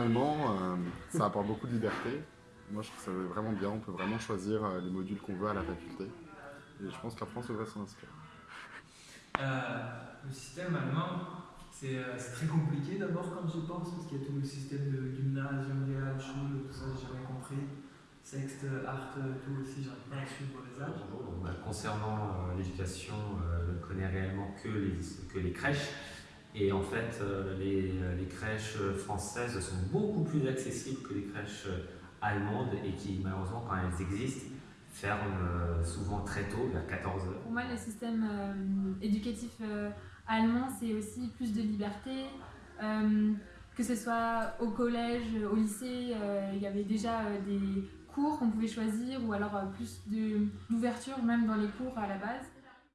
Allemand, euh, ça apporte beaucoup de liberté. Moi, je trouve ça vraiment bien. On peut vraiment choisir euh, les modules qu'on veut à la faculté. Et je pense que la France devrait s'en inspirer. Euh, le système allemand, c'est très compliqué d'abord quand j'y pense, parce qu'il y a tout le système de gymnase, Schule, tout ça, j'ai jamais compris. Sext, Art, tout aussi, j'arrive pas à suivre les âges. Bah, concernant l'éducation, je ne connais réellement que les, que les crèches. Et en fait, euh, les, les, crèches françaises sont beaucoup plus accessibles que les crèches allemandes et qui, malheureusement, quand elles existent, ferment euh, souvent très tôt, vers 14 heures. Pour moi, le système euh, éducatif allemand, c'est aussi plus de liberté. que ce soit au collège, au lycée, il y avait déjà des cours qu'on pouvait choisir ou alors plus d'ouverture même dans les cours à la base.